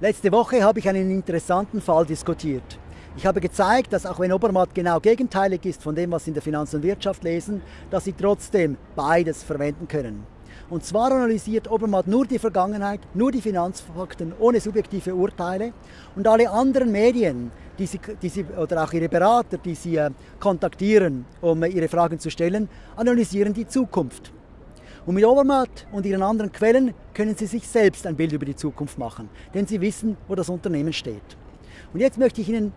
Letzte Woche habe ich einen interessanten Fall diskutiert. Ich habe gezeigt, dass auch wenn Obermatt genau gegenteilig ist von dem, was Sie in der Finanz und Wirtschaft lesen, dass Sie trotzdem beides verwenden können. Und zwar analysiert Obermatt nur die Vergangenheit, nur die Finanzfakten ohne subjektive Urteile und alle anderen Medien, die sie, die sie, oder auch ihre Berater, die Sie äh, kontaktieren, um äh, ihre Fragen zu stellen, analysieren die Zukunft. Und mit Obermatt und ihren anderen Quellen können Sie sich selbst ein Bild über die Zukunft machen, denn Sie wissen, wo das Unternehmen steht. Und jetzt möchte ich Ihnen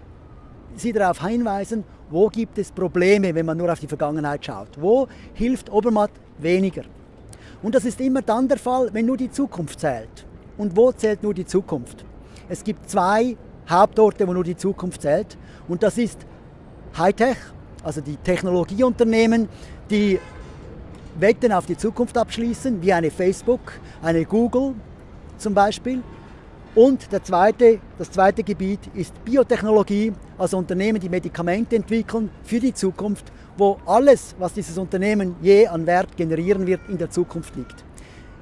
Sie darauf hinweisen, wo gibt es Probleme, wenn man nur auf die Vergangenheit schaut. Wo hilft Obermatt weniger? Und das ist immer dann der Fall, wenn nur die Zukunft zählt. Und wo zählt nur die Zukunft? Es gibt zwei Hauptorte, wo nur die Zukunft zählt. Und das ist Hightech, also die Technologieunternehmen, die Wetten auf die Zukunft abschließen, wie eine Facebook, eine Google zum Beispiel. Und zweite, das zweite Gebiet ist Biotechnologie, also Unternehmen, die Medikamente entwickeln für die Zukunft, wo alles, was dieses Unternehmen je an Wert generieren wird, in der Zukunft liegt.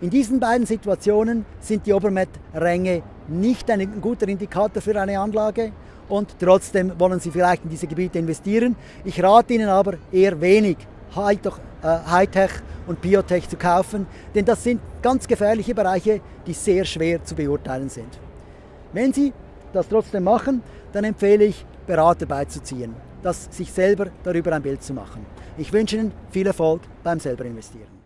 In diesen beiden Situationen sind die Obermet-Ränge nicht ein guter Indikator für eine Anlage und trotzdem wollen Sie vielleicht in diese Gebiete investieren. Ich rate Ihnen aber eher wenig Hightech und Biotech zu kaufen, denn das sind ganz gefährliche Bereiche, die sehr schwer zu beurteilen sind. Wenn Sie das trotzdem machen, dann empfehle ich, Berater beizuziehen, das sich selber darüber ein Bild zu machen. Ich wünsche Ihnen viel Erfolg beim selber investieren.